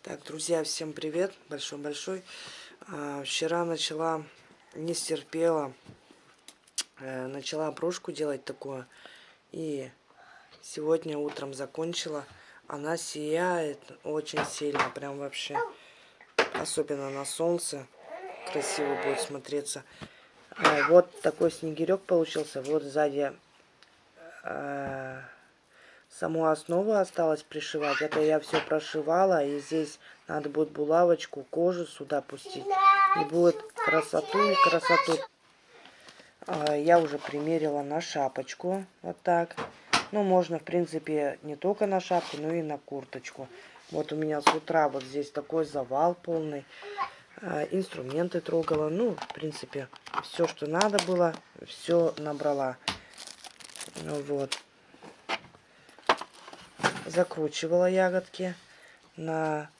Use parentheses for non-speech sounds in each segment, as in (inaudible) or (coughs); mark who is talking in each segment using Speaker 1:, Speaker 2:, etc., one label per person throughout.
Speaker 1: Так, друзья, всем привет, большой-большой. А, вчера начала, не стерпела, а, начала брошку делать такое. И сегодня утром закончила. Она сияет очень сильно, прям вообще. Особенно на солнце. Красиво будет смотреться. А, вот такой снегирек получился. Вот сзади... А, Саму основу осталось пришивать. Это я все прошивала. И здесь надо будет булавочку, кожу сюда пустить. И будет красоту и красоту. А, я уже примерила на шапочку. Вот так. Ну, можно, в принципе, не только на шапку, но и на курточку. Вот у меня с утра вот здесь такой завал полный. А, инструменты трогала. Ну, в принципе, все, что надо было, все набрала. Вот закручивала ягодки на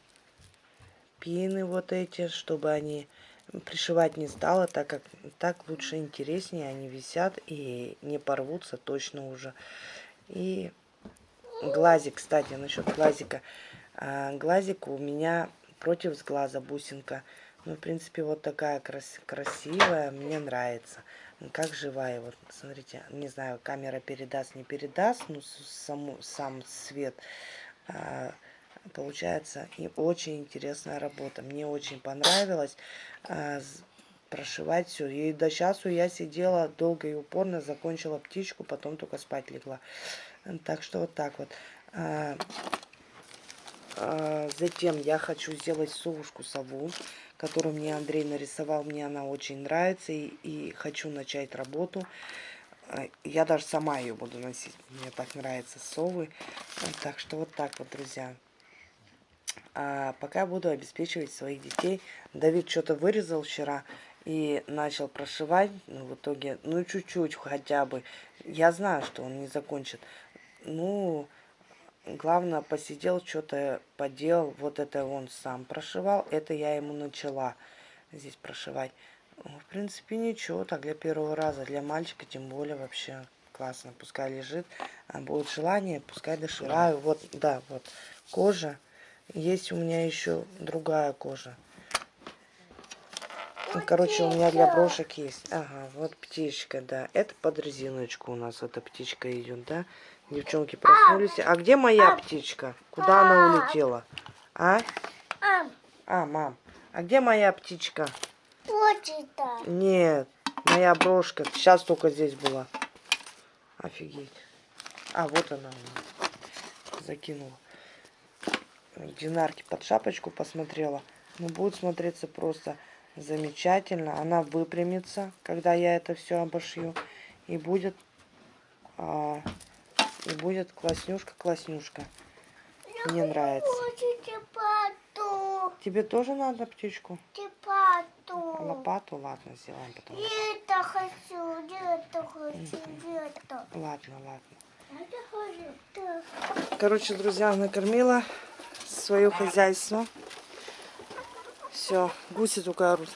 Speaker 1: пины вот эти, чтобы они пришивать не стала, так как так лучше интереснее, они висят и не порвутся точно уже. И глазик, кстати, насчет глазика. А, глазик у меня против сглаза бусинка. Ну, в принципе, вот такая крас красивая, мне нравится как живая. Вот, смотрите, не знаю, камера передаст, не передаст, ну, саму, сам свет. А, получается, и очень интересная работа. Мне очень понравилось а, прошивать все. И до часу я сидела долго и упорно, закончила птичку, потом только спать легла. Так что вот так вот. А, а, затем я хочу сделать совушку сову которую мне Андрей нарисовал. Мне она очень нравится и, и хочу начать работу. А, я даже сама ее буду носить. Мне так нравятся совы. Так что вот так вот, друзья. А пока буду обеспечивать своих детей. Давид что-то вырезал вчера и начал прошивать. Ну, в итоге, ну, чуть-чуть хотя бы. Я знаю, что он не закончит. Ну, Главное, посидел, что-то поделал. Вот это он сам прошивал. Это я ему начала здесь прошивать. Ну, в принципе, ничего. Так, для первого раза. Для мальчика, тем более, вообще классно. Пускай лежит. А будет желание, пускай дошираю. Вот, да, вот. Кожа. Есть у меня еще другая кожа. Ну, короче, у меня для брошек есть. Ага, вот птичка, да. Это под резиночку у нас эта птичка идет, да. Девчонки проснулись. А где моя птичка? Куда она улетела? А? А, мам. А где моя птичка? Нет, моя брошка. Сейчас только здесь была. Офигеть. А, вот она закинула. Динарки под шапочку посмотрела. Ну, будет смотреться просто замечательно. Она выпрямится, когда я это все обошью. И будет а, и будет класснюшка-класснюшка. Мне нравится. Тебе тоже надо птичку?
Speaker 2: Лопату.
Speaker 1: Лопату? Ладно, сделаем потом.
Speaker 2: Это хочу, это хочу, это.
Speaker 1: Ладно, ладно. Короче, друзья, накормила свое хозяйство. Все, гуси только орут.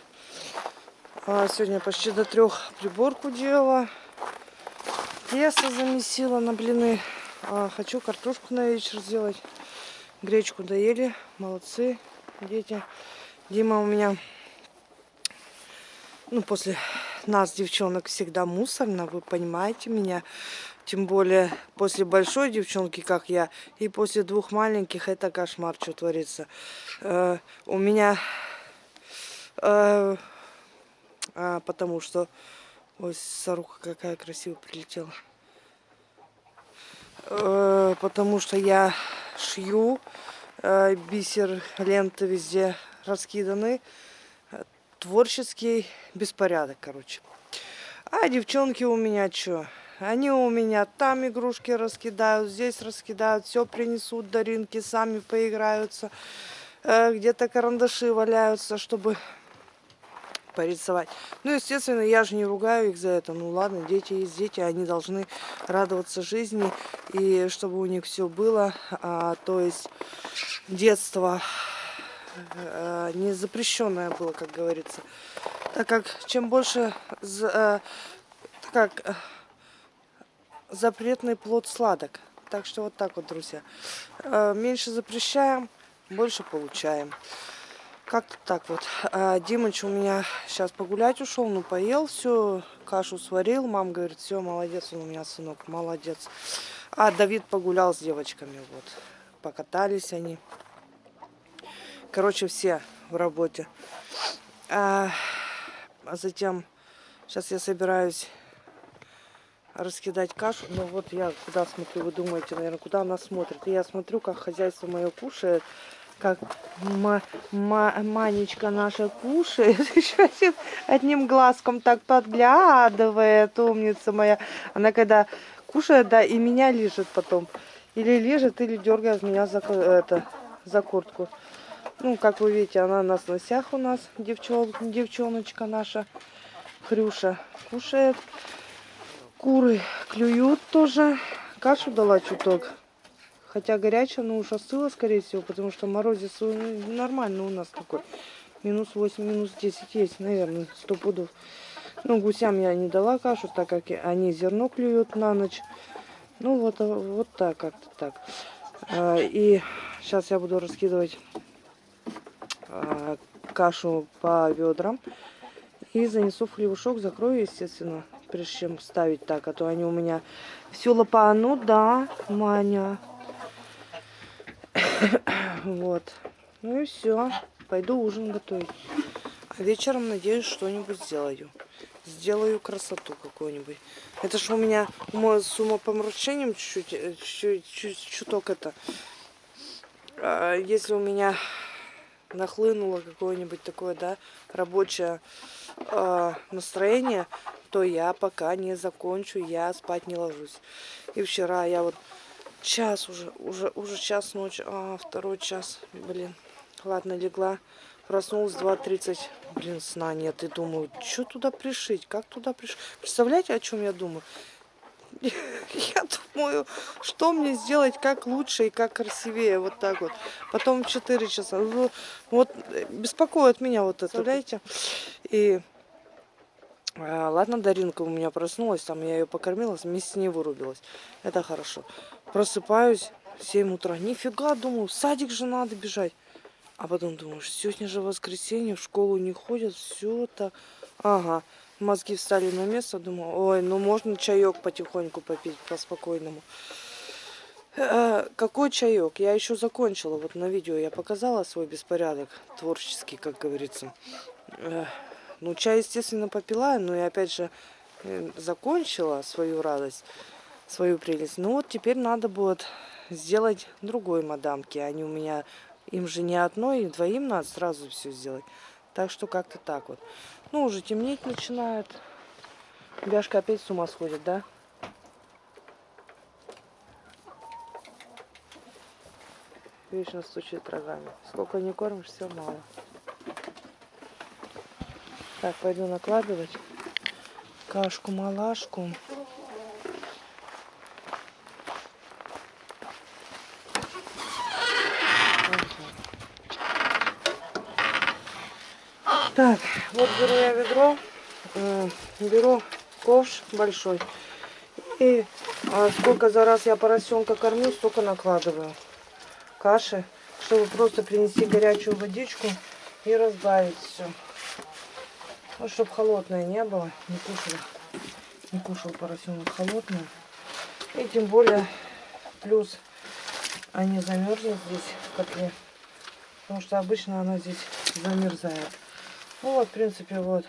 Speaker 1: А, сегодня почти до трех приборку делала. Тесто замесила на блины. А, хочу картошку на вечер сделать. Гречку доели. Молодцы, дети. Дима у меня, ну, после нас, девчонок, всегда мусорно. Вы понимаете меня. Тем более после большой девчонки, как я, и после двух маленьких, это кошмар, что творится. Э, у меня... Э, а, потому что Ой, сорока какая красивая прилетела. Э, потому что я шью, э, бисер, ленты везде раскиданы. Творческий беспорядок, короче. А девчонки у меня что? Они у меня там игрушки раскидают, здесь раскидают, все принесут даринки, сами поиграются. Где-то карандаши валяются, чтобы порисовать. Ну, естественно, я же не ругаю их за это. Ну, ладно, дети есть дети, они должны радоваться жизни, и чтобы у них все было. А, то есть детство а, не запрещенное было, как говорится. Так как чем больше... А, как запретный плод сладок. Так что вот так вот, друзья. Э, Меньше запрещаем, больше получаем. Как-то так вот. А Димыч у меня сейчас погулять ушел, ну поел все, кашу сварил. Мама говорит, все, молодец, он у меня сынок, молодец. А Давид погулял с девочками, вот. Покатались они. Короче, все в работе. А, а затем, сейчас я собираюсь раскидать кашу. Ну вот я куда смотрю, вы думаете, наверное, куда она смотрит. И я смотрю, как хозяйство мое кушает, как ма ма Манечка наша кушает. (laughs) Еще одним глазком так подглядывает, умница моя. Она когда кушает, да, и меня лежит потом. Или лежит, или дергает меня за, это, за куртку. Ну, как вы видите, она на сносях у нас, девчон, девчоночка наша, Хрюша, кушает. Куры клюют тоже. Кашу дала чуток. Хотя горячая, но уже остыла, скорее всего, потому что морозец ну, нормально у нас такой. Минус 8, минус 10 есть, наверное, сто пудов. Ну, гусям я не дала кашу, так как они зерно клюют на ночь. Ну, вот, а, вот так, как-то так. А, И сейчас я буду раскидывать а, кашу по ведрам. И занесу в хлебушок, закрою, естественно, прежде чем ставить так, а то они у меня все лопанут, да, Маня. (coughs) Вот. Ну и все. Пойду ужин готовить. А вечером, надеюсь, что-нибудь сделаю. Сделаю красоту какую-нибудь. Это ж у меня с умопомрачением чуть-чуть, э, чуть, чуть, чуток это. А, Если у меня нахлынуло какое-нибудь такое, да, рабочее э, настроение, то я пока не закончу, я спать не ложусь. И вчера я вот час уже, уже, уже час ночи, а, второй час, блин. Ладно, легла, проснулась 2.30, блин, сна нет. И думаю, что туда пришить, как туда пришить. Представляете, о чем я думаю? (laughs) Я думаю, что мне сделать, как лучше и как красивее, вот так вот. Потом в 4 часа. Ну, Вот э, беспокоит меня вот это, представляете? И а, ладно, Даринка у меня проснулась, там я ее покормила, вместе с ней вырубилась. Это хорошо. Просыпаюсь в 7 утра. Нифига, думаю, в садик же надо бежать. А потом думаю, сегодня же воскресенье, в школу не ходят, все это. Ага, мозги встали на место, думаю, ой, ну можно чаек потихоньку попить по-спокойному. Э, Какой чаек? Я еще закончила. Вот на видео я показала свой беспорядок творческий, как говорится. Э, Ну, чай, естественно, попила, но и опять же э, закончила свою радость, свою прелесть. Ну вот теперь надо будет сделать другой мадамки. Они у меня, им же не одной, двоим надо сразу все сделать. Так что как-то так вот. Ну, уже темнеть начинает. Бяшка опять с ума сходит, да? Вечно стучит рогами. Сколько не кормишь, все мало. Так, пойду накладывать кашку-малашку. Так, вот беру я ведро, э, беру ковш большой. И а, сколько за раз я поросенка кормлю, столько накладываю каши, чтобы просто принести горячую водичку и разбавить все. Ну, чтобы холодное не было, не кушал, не кушал поросенок холодное. И тем более, плюс они замерзнут здесь в котле, потому что обычно она здесь замерзает. Ну вот, в принципе, вот.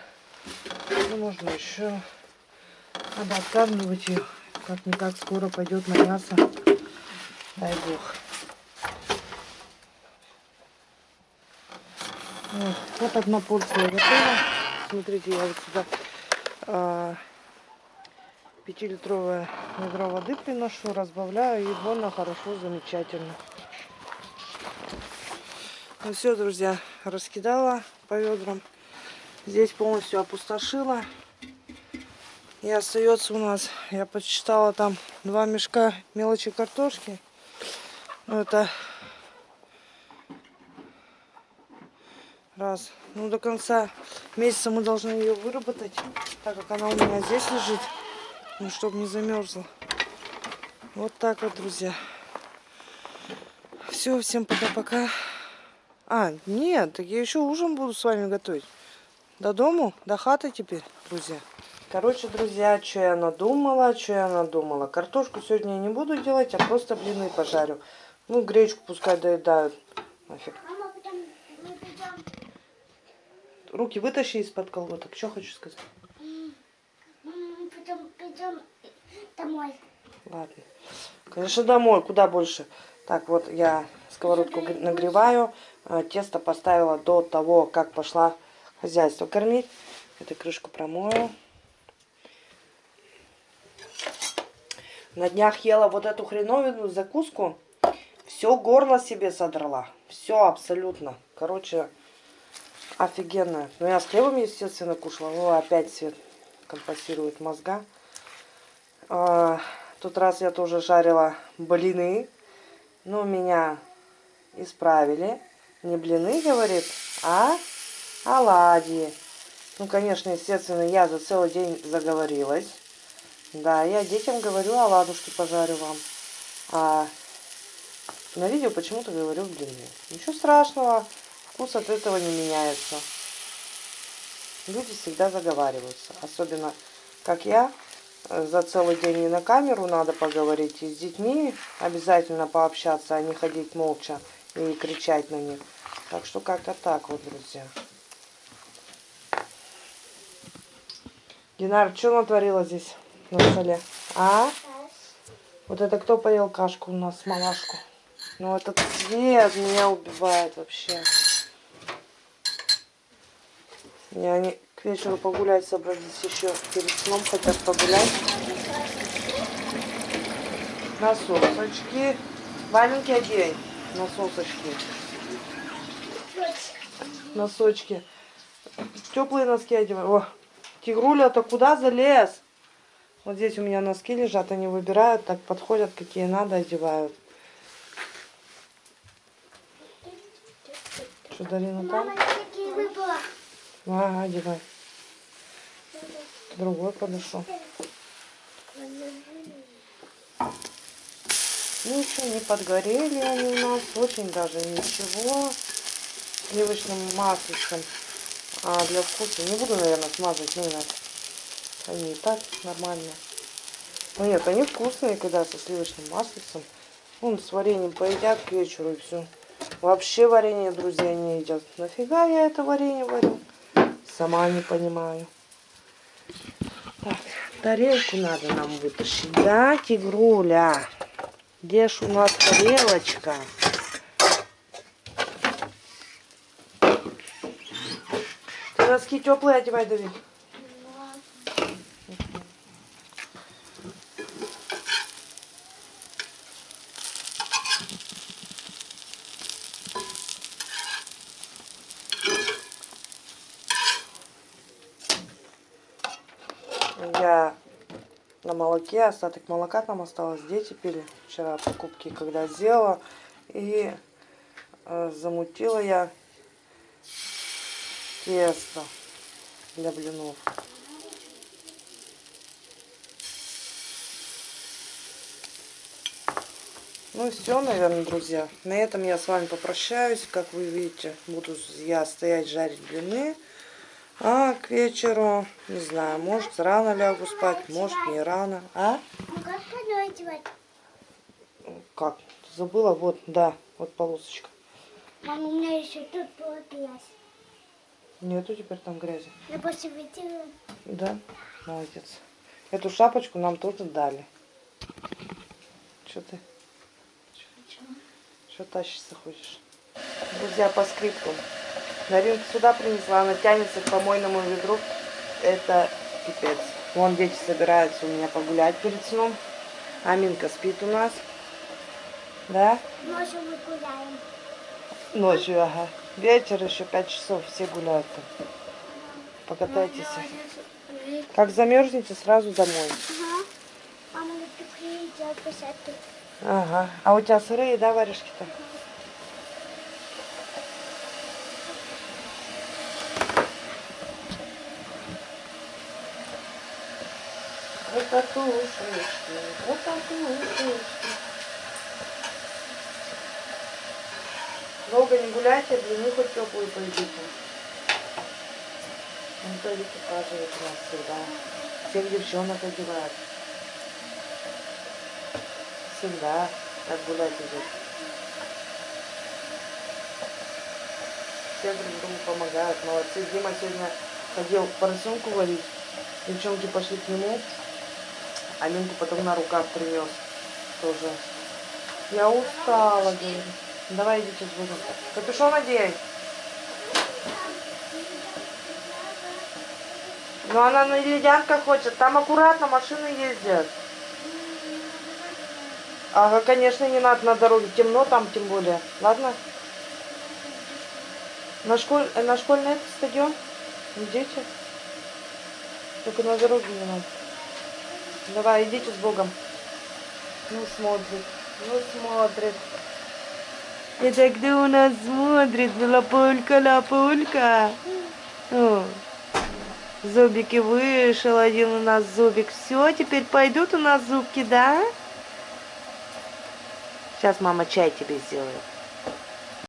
Speaker 1: Ну, можно еще. Надо откармливать ее. Как-никак скоро пойдет на мясо. Дай бог. Вот, вот одна порция готова. Смотрите, я вот сюда а, пятилитровое ведро воды приношу, разбавляю, и больно хорошо, замечательно. Ну все, друзья, раскидала по ведрам. Здесь полностью опустошила. И остается у нас, я подсчитала там два мешка мелочи картошки. Ну это раз. Ну до конца месяца мы должны ее выработать, так как она у меня здесь лежит. Ну, чтобы не замерзла. Вот так вот, друзья. Все, всем пока-пока. А, нет, так я еще ужин буду с вами готовить. До дому, до хаты теперь, друзья. Короче, друзья, что я надумала, что я надумала. Картошку сегодня я не буду делать, а просто блины пожарю. Ну, гречку пускай доедают. Нафиг. Руки вытащи из-под колготок. Что хочу сказать?
Speaker 2: домой.
Speaker 1: Ладно. Конечно, домой. Куда больше? Так, вот я сковородку нагреваю. А, Тесто поставила до того, как пошла хозяйство кормить. Эту крышку промою. На днях ела вот эту хреновину закуску. Все горло себе содрала. Все абсолютно. Короче, офигенно. Ну, я с хлебом, естественно, кушала. О, опять свет компенсирует мозга. А, Тот раз я тоже жарила блины. Но меня исправили. Не блины, говорит, а оладьи. Ну, конечно, естественно, я за целый день заговорилась. Да, я детям говорю, оладушки пожарю вам. А на видео почему-то говорю блины. Ничего страшного, вкус от этого не меняется. Люди всегда заговариваются. Особенно, как я, за целый день не на камеру надо поговорить. И с детьми обязательно пообщаться, а не ходить молча и кричать на них. Так что как-то так вот, друзья. Динар, что натворила здесь на столе? А? Вот это кто поел кашку у нас, малашку? Ну этот цвет меня убивает вообще. И они к вечеру погулять собрались еще. Перед сном хотят погулять. Насосочки. Валенки одень. Насосочки. Носочки. Теплые носки одеваю. О, тигруля-то куда залез? Вот здесь у меня носки лежат, они выбирают, так подходят, какие надо, одевают. Что, Дарина там?
Speaker 2: Мама.
Speaker 1: Ага, одевай. Другой подошел. Ну, еще не подгорели они у нас. Очень даже ничего. Сливочным маслицем. А для вкуса не буду, наверное, смазывать. Ну, иначе. Они и так нормальные. Ну, нет, они вкусные, когда со сливочным маслицем. Вон, с вареньем поедят к вечеру и все. Вообще варенье, друзья, не едят. Нафига я это варенье варю? Сама не понимаю. Так, тарелку надо нам вытащить. Да, тигруля? Где ж у нас тарелочка? Носки теплые одевай, Давид. Я на молоке, остаток молока там осталось. Дети пили вчера покупки, когда сделала. И э, замутила я тесто для блинов. Ну все, наверное, друзья. На этом я с вами попрощаюсь. Как вы видите, буду я стоять жарить блины. А к вечеру, не знаю, может рано лягу спать, может не рано. А?
Speaker 2: Ну как пойду одевать?
Speaker 1: Как? Забыла? Вот, да, вот полосочка.
Speaker 2: Мама, у меня еще тут грязь.
Speaker 1: Нету теперь там грязи.
Speaker 2: Я вытерла.
Speaker 1: Да, молодец. Эту шапочку нам тоже дали. Что ты? Что тащишься хочешь? Друзья, по скрипту. Наринка сюда принесла, она тянется к помойному ведру. Это пипец. Вон дети собираются у меня погулять перед сном. Аминка спит у нас. Да?
Speaker 2: Ночью мы гуляем.
Speaker 1: Ночью, ага. Вечер еще 5 часов, все гуляют там. Покатайтесь. Как замерзнете, сразу домой.
Speaker 2: Ага.
Speaker 1: А у тебя сырые, да, варежки-то? Вот Покатушечки, Долго не гуляйте, блины хоть теплые пойдите. Анатолий показывает у нас всегда. Всех девчонок одевает. Всегда так гулять идет. Все друг другу помогают. Молодцы. Дима сегодня ходил поросенку варить. Девчонки пошли к нему. А Минку потом на руках принес тоже. Я устала, говорит. Давай идите с Богом. Капюшон одень. Ну она на ледянках хочет. Там аккуратно машины ездят. Ага, конечно, не надо на дороге. Темно там тем более. Ладно? На, школь... э, на школьный этот стадион? Идите. Только на дороге не надо. Давай, идите с Богом. Ну, смотрит. Ну, смотрит. Это кто у нас смотрит? Лапулька, лапулька. О, зубики вышел один у нас зубик. Все, теперь пойдут у нас зубки, да? Сейчас мама чай тебе сделает.